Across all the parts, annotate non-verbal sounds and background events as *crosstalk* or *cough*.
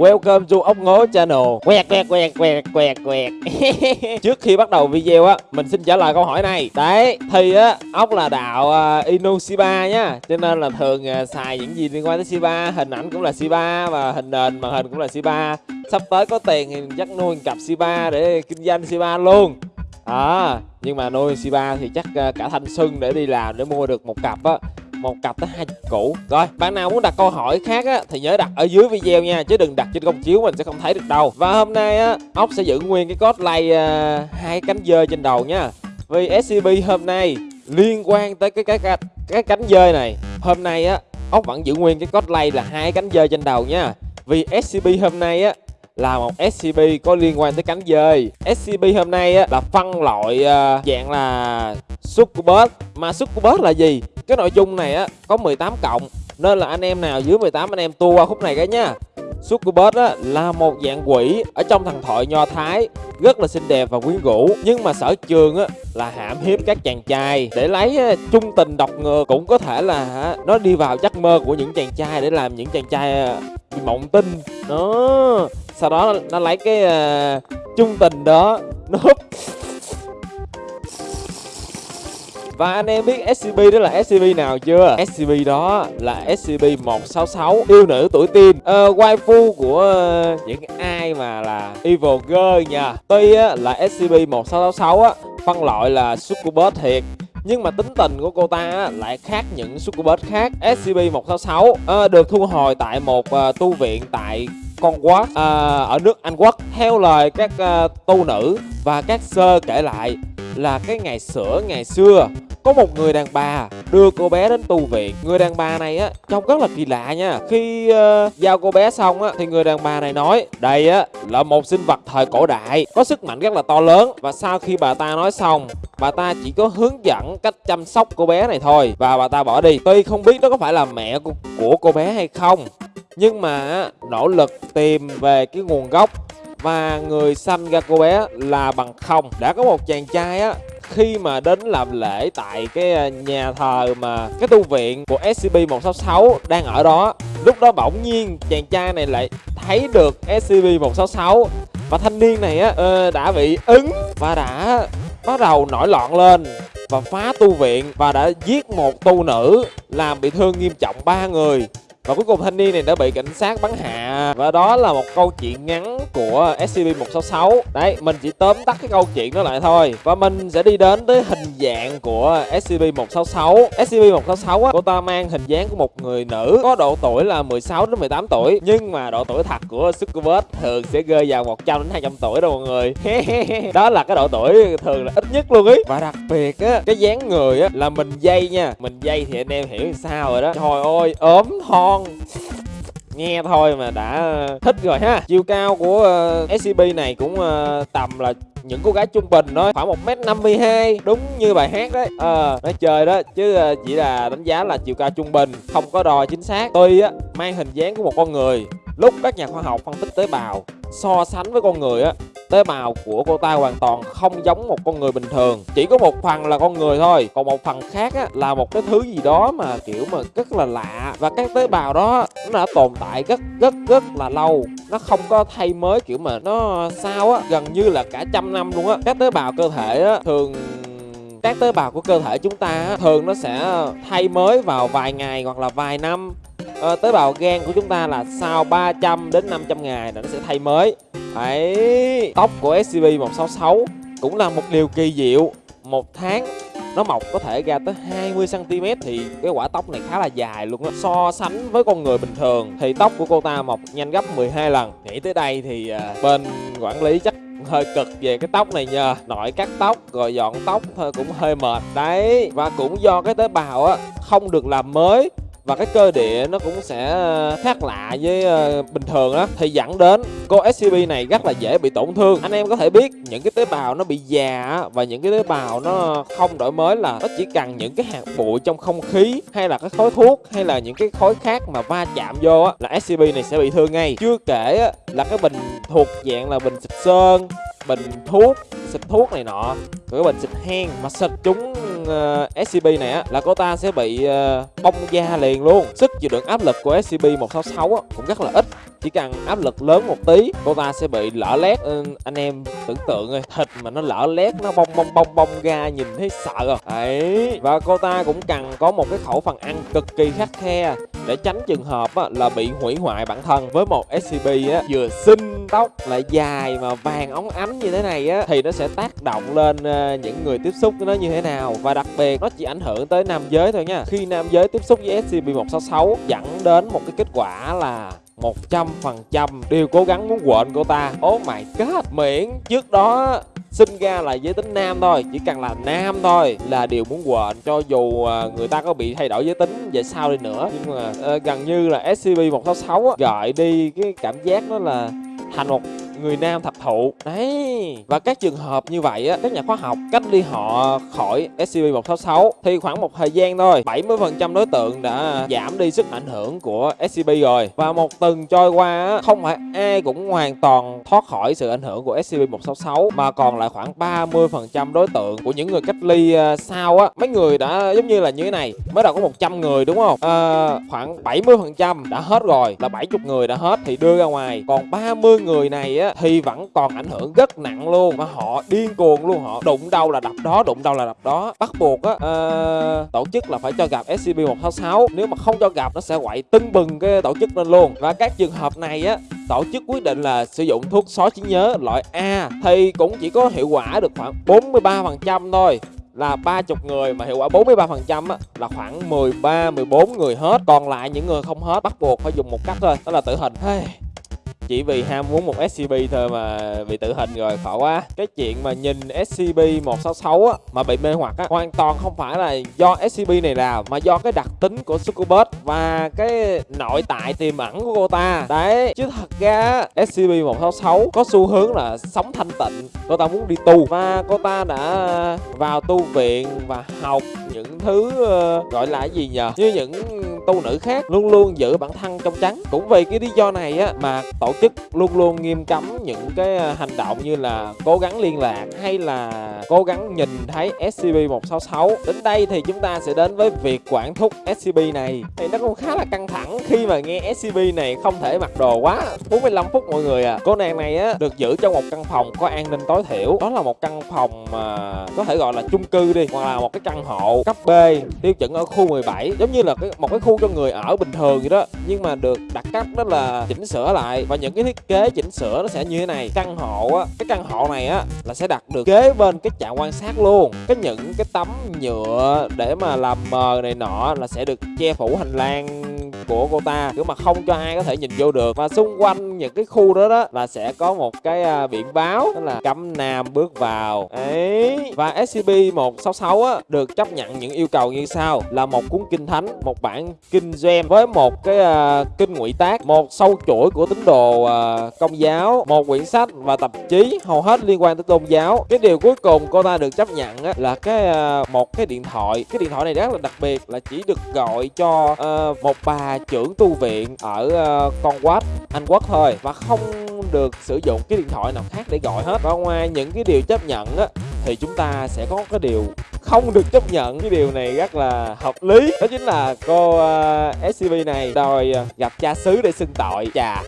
Welcome to ốc ngố channel. Quẹt quẹt quẹt quẹt quẹt quẹt. *laughs* Trước khi bắt đầu video á Mình xin trả lời câu hỏi này. Đấy thì á ốc là đạo à, uh, Inushiba nhá Cho nên là thường uh, xài những gì liên quan tới Shiba Hình ảnh cũng là Shiba Và hình nền màn hình cũng là Shiba. Sắp tới có tiền thì chắc nuôi cặp Shiba Để kinh doanh Shiba luôn. À, nhưng mà nuôi Shiba thì chắc uh, cả thanh xuân để đi làm để mua được một cặp á một cặp tới hai củ rồi bạn nào muốn đặt câu hỏi khác á thì nhớ đặt ở dưới video nha chứ đừng đặt trên công chiếu mình sẽ không thấy được đâu. Và hôm nay á ốc sẽ giữ nguyên cái cosplay lay uh, hai cánh dơi trên đầu nha. Vì scb hôm nay liên quan tới cái cái cái, cái cánh dơi này. Hôm nay á ốc vẫn giữ nguyên cái cosplay là hai cánh dơi trên đầu nha. Vì scb hôm nay á là một SCP có liên quan tới cánh dơi. SCP hôm nay á, là phân loại uh, dạng là Succubus Mà Succubus là gì? Cái nội dung này á có 18 cộng Nên là anh em nào dưới 18 anh em tua qua khúc này cái nha. Succubus á, là một dạng quỷ ở trong thần thoại Nho Thái rất là xinh đẹp và quyến rũ. Nhưng mà sở trường á, là hãm hiếp các chàng trai. Để lấy á, chung tình độc ngược cũng có thể là á, nó đi vào giấc mơ của những chàng trai để làm những chàng trai à, mộng tinh. Đó. Sau đó nó lấy cái à, chung tình đó nó húp và anh em biết SCP đó là SCP nào chưa? SCP đó là SCP-166 Yêu nữ tuổi teen. Uh, Waifu của uh, những ai mà là Evil Girl nha. Tuy uh, là SCP-1666 á phân loại là Succubus thiệt. Nhưng mà tính tình của cô ta lại khác những Succubus khác. SCP-166 à, ờ, được thu hồi tại một uh, tu viện tại con quốc à, ở nước Anh Quốc. Theo lời các uh, tu nữ và các sơ kể lại là cái ngày sửa ngày xưa có một người đàn bà đưa cô bé đến tu viện. Người đàn bà này á trông rất là kỳ lạ nha. Khi uh, giao cô bé xong á thì người đàn bà này nói đây á là một sinh vật thời cổ đại có sức mạnh rất là to lớn. Và sau khi bà ta nói xong bà ta chỉ có hướng dẫn cách chăm sóc cô bé này thôi. Và bà ta bỏ đi. Tuy không biết đó có phải là mẹ của, của cô bé hay không nhưng mà nỗ lực tìm về cái nguồn gốc và người sanh ra cô bé là bằng không. Đã có một chàng trai á khi mà đến làm lễ tại cái à, nhà thờ mà cái tu viện của SCP-166 đang ở đó, lúc đó bỗng nhiên chàng trai này lại thấy được SCP-166 và thanh niên này á ờ, đã bị ứng và đã bắt đầu nổi loạn lên và phá tu viện và đã giết một tu nữ làm bị thương nghiêm trọng ba người và cuối cùng thanh niên này đã bị cảnh sát bắn hạ. Và đó là một câu chuyện ngắn của SCP-166 đấy, mình chỉ tóm tắt cái câu chuyện đó lại thôi. Và mình sẽ đi đến tới hình dạng của SCP-166 SCP-166 á, cô ta mang hình dáng của một người nữ, có độ tuổi là 16 đến 18 tuổi. Nhưng mà độ tuổi thật của Succubus thường sẽ rơi vào 100 đến 200 tuổi đâu mọi người. *laughs* Đó là cái độ tuổi thường là ít nhất luôn ý. Và đặc biệt á, cái dáng người á là mình dây nha. Mình dây thì anh em hiểu sao rồi đó. Trời ơi, ốm ngon nghe thôi mà đã thích rồi ha. Chiều cao của ờ, uh, scp này cũng uh, tầm là những cô gái trung bình thôi khoảng một m năm mươi hai đúng như bài hát đấy. Ờ à, nói chơi đó chứ uh, chỉ là đánh giá là chiều cao trung bình không có đo chính xác. Tuy á mang hình dáng của một con người lúc các nhà khoa học phân tích tế bào so sánh với con người á tế bào của cô ta hoàn toàn không giống một con người bình thường. Chỉ có một phần là con người thôi còn một phần khác á, là một cái thứ gì đó mà kiểu mà rất là lạ. Và các tế bào đó nó đã tồn tại rất rất rất là lâu. Nó không có thay mới kiểu mà nó sao á gần như là cả trăm năm luôn á. Các tế bào cơ thể á thường các tế bào của cơ thể chúng ta thường nó sẽ thay mới vào vài ngày hoặc là vài năm à, tế bào gan của chúng ta là sau 300 đến 500 ngày là nó sẽ thay mới. Đấy, tóc của SCP-166 cũng là một điều kỳ diệu. Một tháng nó mọc có thể ra tới 20cm thì cái quả tóc này khá là dài luôn á. So sánh với con người bình thường thì tóc của cô ta mọc nhanh gấp 12 lần. Nghĩ tới đây thì uh, bên quản lý chắc hơi cực về cái tóc này nhờ. Nội cắt tóc rồi dọn tóc thôi cũng hơi mệt. Đấy và cũng do cái tế bào á không được làm mới và cái cơ địa nó cũng sẽ ờ, khác lạ với ờ, bình thường đó thì dẫn đến cô SCP này rất là dễ bị tổn thương. Anh em có thể biết những cái tế bào nó bị già và những cái tế bào nó không đổi mới là nó chỉ cần những cái hạt bụi trong không khí hay là cái khói thuốc hay là những cái khói khác mà va chạm vô á là SCP này sẽ bị thương ngay. Chưa kể á, là cái bình thuộc dạng là bình xịt sơn bình thuốc xịt thuốc này nọ cái bình xịt hen mà xịt chúng con ờ, SCP này á là cô ta sẽ bị ờ, bong da liền luôn. Sức chịu đựng áp lực của SCP 166 á, cũng rất là ít chỉ cần áp lực lớn một tí cô ta sẽ bị lở lét. Ừ, anh em tưởng tượng ơi thịt mà nó lở lét nó bong bong bong bong ra nhìn thấy sợ rồi. Đấy và cô ta cũng cần có một cái khẩu phần ăn cực kỳ khắc khe để tránh trường hợp á, là bị hủy hoại bản thân với một scp á vừa xinh tóc lại dài mà vàng óng ánh như thế này á thì nó sẽ tác động lên ờ, những người tiếp xúc với nó như thế nào. Và đặc biệt nó chỉ ảnh hưởng tới nam giới thôi nha. Khi nam giới tiếp xúc với scp 166 dẫn đến một cái kết quả là 100% đều cố gắng muốn quện cô ta. Oh mày god Miễn. Trước đó sinh ra là giới tính nam thôi chỉ cần là nam thôi là điều muốn quên cho dù ờ, người ta có bị thay đổi giới tính về sau đi nữa. Nhưng mà uh, gần như là SCB 166 á, gợi đi cái cảm giác đó là thành một người nam thập thụ. Đấy và các trường hợp như vậy á các nhà khoa học cách ly họ khỏi scp 166 thì khoảng một thời gian thôi. 70 phần trăm đối tượng đã giảm đi sức ảnh hưởng của scp rồi. Và một tuần trôi qua á không phải ai cũng hoàn toàn thoát khỏi sự ảnh hưởng của scp 166 mà còn lại khoảng 30 phần trăm đối tượng của những người cách ly à, sau á. Mấy người đã giống như là như thế này mới đầu có 100 người đúng không? À, khoảng 70 phần trăm đã hết rồi là 70 người đã hết thì đưa ra ngoài. Còn 30 người này á thì vẫn còn ảnh hưởng rất nặng luôn. Mà họ điên cuồng luôn họ đụng đâu là đập đó đụng đâu là đập đó. Bắt buộc á uh, tổ chức là phải cho gặp SCB 166 nếu mà không cho gặp nó sẽ quậy tưng bừng cái tổ chức lên luôn. Và các trường hợp này á tổ chức quyết định là sử dụng thuốc xóa trí nhớ loại A thì cũng chỉ có hiệu quả được khoảng 43 phần trăm thôi. Là 30 người mà hiệu quả 43% á là khoảng 13 14 người hết. Còn lại những người không hết bắt buộc phải dùng một cách thôi đó là tử hình. Hey chỉ vì ham muốn một SCP thôi mà bị tử hình rồi khổ quá. Cái chuyện mà nhìn SCP 166 á mà bị mê hoặc á hoàn toàn không phải là do SCP này làm mà do cái đặc tính của Succubus và cái nội tại tiềm ẩn của cô ta. Đấy chứ thật ra SCP 166 có xu hướng là sống thanh tịnh. Cô ta muốn đi tu. Và cô ta đã vào tu viện và học những thứ uh, gọi là gì nhờ? Như những tu nữ khác luôn luôn giữ bản thân trong trắng. Cũng vì cái lý do này á mà tổ chức luôn luôn nghiêm cấm những cái à, hành động như là cố gắng liên lạc hay là cố gắng nhìn thấy SCP-166 đến đây thì chúng ta sẽ đến với việc quản thúc SCP này. Thì nó cũng khá là căng thẳng khi mà nghe SCP này không thể mặc đồ quá. 45 phút mọi người à. Cô nàng này á được giữ trong một căn phòng có an ninh tối thiểu. Đó là một căn phòng mà có thể gọi là chung cư đi hoặc là một cái căn hộ cấp B tiêu chuẩn ở khu 17 giống như là cái, một cái khu cho người ở bình thường vậy đó. Nhưng mà được đặt cấp đó là chỉnh sửa lại. Và những cái thiết kế chỉnh sửa nó sẽ như thế này. Căn hộ á, cái căn hộ này á, là sẽ đặt được kế bên cái trạm quan sát luôn. Cái những cái tấm nhựa để mà làm mờ này nọ là sẽ được che phủ hành lang của cô ta. Kiểu mà không cho ai có thể nhìn vô được. Và xung quanh những cái khu đó đó là sẽ có một cái uh, biển báo đó là cấm nam bước vào. Ấy. Và SCP 166 á được chấp nhận những yêu cầu như sau. Là một cuốn kinh thánh một bản kinh gem với một cái uh, kinh ngụy tác một sâu chuỗi của tín đồ uh, công giáo một quyển sách và tạp chí hầu hết liên quan tới tôn giáo. Cái điều cuối cùng cô ta được chấp nhận á, là cái uh, một cái điện thoại. Cái điện thoại này rất là đặc biệt là chỉ được gọi cho uh, một bà trưởng tu viện ở uh, con quát anh quốc thôi và không được sử dụng cái điện thoại nào khác để gọi hết. Và ngoài những cái điều chấp nhận á thì chúng ta sẽ có cái điều không được chấp nhận. Cái điều này rất là hợp lý. Đó chính là cô ờ, uh, scb này đòi ờ, gặp cha xứ để xưng tội. Chà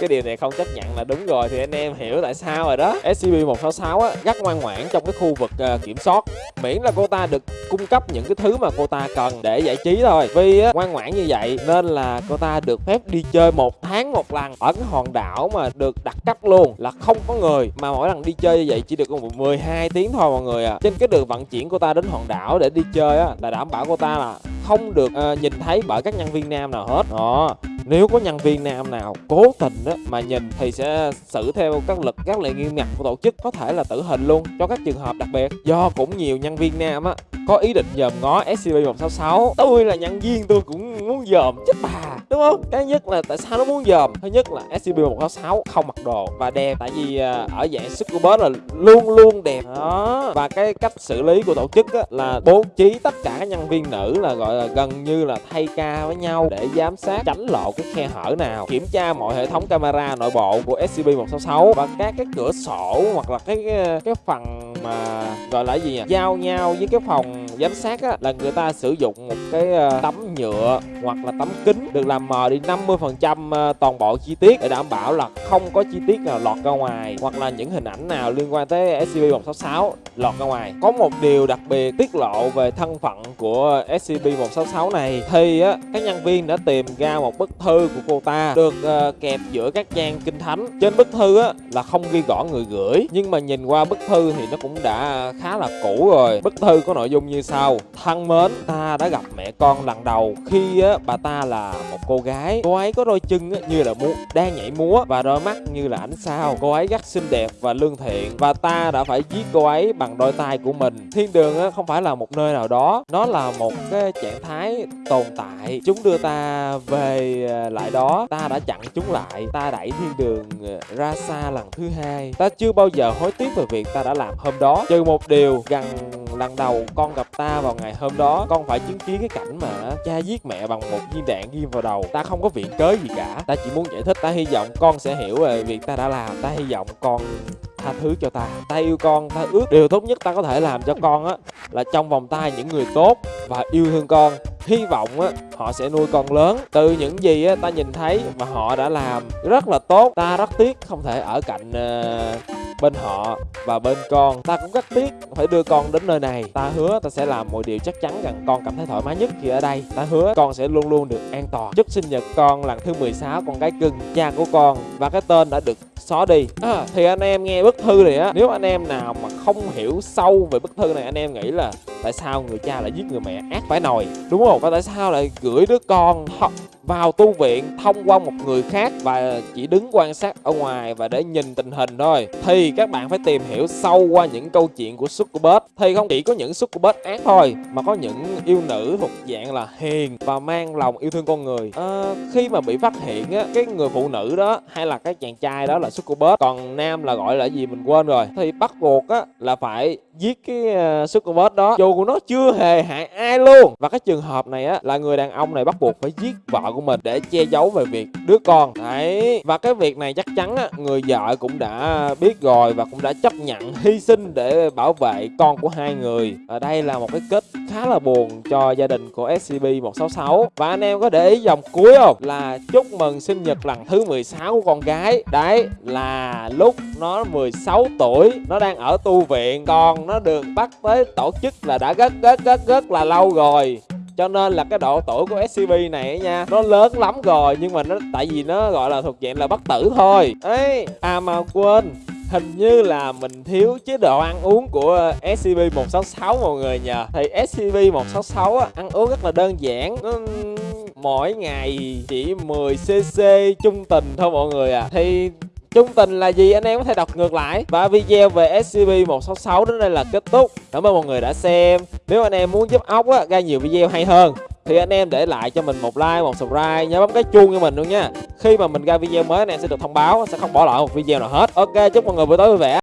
cái điều này không chấp nhận là đúng rồi thì anh em hiểu tại sao rồi đó. Scp 166 á rất ngoan ngoãn trong cái khu vực uh, kiểm soát. Miễn là cô ta được cung cấp những cái thứ mà cô ta cần để giải trí thôi. Vì á, ngoan ngoãn như vậy nên là cô ta được phép đi chơi một tháng một lần ở cái hòn đảo mà được đặt cấp luôn là không có người. Mà mỗi lần đi chơi như vậy chỉ được có 12 tiếng thôi mọi người à trên cái đường vận chuyển cô ta đến hòn đảo để đi chơi á là đảm bảo cô ta là không được uh, nhìn thấy bởi các nhân viên nam nào hết. Đó nếu có nhân viên nam nào cố tình á mà nhìn thì sẽ xử theo các lực các lệ nghiêm ngặt của tổ chức có thể là tử hình luôn cho các trường hợp đặc biệt. Do cũng nhiều nhân viên nam á có ý định dòm ngó scp 166 tôi là nhân viên tôi cũng muốn dòm chết bà đúng không? Cái nhất là tại sao nó muốn dòm? Thứ nhất là scp 166 không mặc đồ và đẹp tại vì à, ở dạng succubus là luôn luôn đẹp. Đó và cái cách xử lý của tổ chức á, là bố trí tất cả các nhân viên nữ là gọi là gần như là thay ca với nhau để giám sát tránh một cái khe hở nào. Kiểm tra mọi hệ thống camera nội bộ của scp 166 và các cái cửa sổ hoặc là cái cái phần mà gọi là gì nhỉ? Giao nhau với cái phòng giám sát á là người ta sử dụng một cái ờ, tấm nhựa hoặc là tấm kính được làm mờ đi 50 phần trăm ờ, toàn bộ chi tiết để đảm bảo là không có chi tiết nào lọt ra ngoài hoặc là những hình ảnh nào liên quan tới SCP-166 lọt ra ngoài. Có một điều đặc biệt tiết lộ về thân phận của SCP-166 này. Thì á các nhân viên đã tìm ra một bức thư của cô ta được uh, kẹp giữa các trang kinh thánh. Trên bức thư á là không ghi rõ người gửi nhưng mà nhìn qua bức thư thì nó cũng đã khá là cũ rồi. Bức thư có nội dung như sau. Thân mến ta đã gặp mẹ con lần đầu khi á bà ta là một cô gái. Cô ấy có đôi chân á, như là múa đang nhảy múa và đôi mắt như là ánh sao. Cô ấy rất xinh đẹp và lương thiện và ta đã phải giết cô ấy bằng đôi tay của mình. Thiên đường á, không phải là một nơi nào đó. Nó là một cái trạng thái tồn tại. Chúng đưa ta về à, lại đó. Ta đã chặn chúng lại. Ta đẩy thiên đường à, ra xa lần thứ hai. Ta chưa bao giờ hối tiếc về việc ta đã làm hôm đó trừ một điều gần lần đầu con gặp ta vào ngày hôm đó con phải chứng kiến cái cảnh mà cha giết mẹ bằng một viên đạn ghim vào đầu. Ta không có viện cớ gì cả. Ta chỉ muốn giải thích ta hy vọng con sẽ hiểu về việc ta đã làm. Ta hy vọng con tha thứ cho ta. Ta yêu con ta ước. Điều tốt nhất ta có thể làm cho con á là trong vòng tay những người tốt và yêu thương con hy vọng á họ sẽ nuôi con lớn. Từ những gì á ta nhìn thấy và họ đã làm rất là tốt. Ta rất tiếc không thể ở cạnh uh, bên họ và bên con, ta cũng rất tiếc phải đưa con đến nơi này. Ta hứa ta sẽ làm mọi điều chắc chắn rằng con cảm thấy thoải mái nhất khi ở đây. Ta hứa con sẽ luôn luôn được an toàn. Chúc sinh nhật con lần thứ 16 con gái cưng, cha của con và cái tên đã được xóa đi. À, thì anh em nghe bức thư này á nếu anh em nào mà không hiểu sâu về bức thư này anh em nghĩ là tại sao người cha lại giết người mẹ ác phải nồi đúng không? Và tại sao lại gửi đứa con vào tu viện thông qua một người khác và chỉ đứng quan sát ở ngoài và để nhìn tình hình thôi? Thì các bạn phải tìm hiểu sâu qua những câu chuyện của Succubus thì không chỉ có những Succubus ác thôi mà có những yêu nữ thuộc dạng là hiền và mang lòng yêu thương con người. À, khi mà bị phát hiện á cái người phụ nữ đó hay là cái chàng trai đó là Succubus còn nam là gọi là gì mình quên rồi. Thì bắt buộc á là phải giết cái ờ, uh, Succubus đó. Dù của nó chưa hề hại ai luôn. Và cái trường hợp này á là người đàn ông này bắt buộc phải giết vợ của mình để che giấu về việc đứa con. Đấy. Và cái việc này chắc chắn á người vợ cũng đã biết rồi và cũng đã chấp nhận hy sinh để bảo vệ con của hai người. Ở đây là một cái kết khá là buồn cho gia đình của scb 166 và anh em có để ý dòng cuối không? Là chúc mừng sinh nhật lần thứ 16 của con gái. Đấy là lúc nó 16 tuổi nó đang ở tu viện còn nó được bắt tới tổ chức là đã rất rất rất rất là lâu rồi. Cho nên là cái độ tuổi của SCP này nha nó lớn lắm rồi nhưng mà nó tại vì nó gọi là thuộc dạng là bất tử thôi. Ấy à mà quên hình như là mình thiếu chế độ ăn uống của SCP-166 mọi người nhờ. Thì SCP-166 á, ăn uống rất là đơn giản nó mỗi ngày chỉ 10cc trung tình thôi mọi người à. Thì chung tình là gì anh em có thể đọc ngược lại Và video về SCP-166 đến đây là kết thúc Cảm ơn mọi người đã xem Nếu anh em muốn giúp ốc á, ra nhiều video hay hơn thì anh em để lại cho mình một like, một subscribe, nhớ bấm cái chuông cho mình luôn nha. Khi mà mình ra video mới anh em sẽ được thông báo, sẽ không bỏ lỡ một video nào hết. Ok, chúc mọi người buổi tối vui vẻ.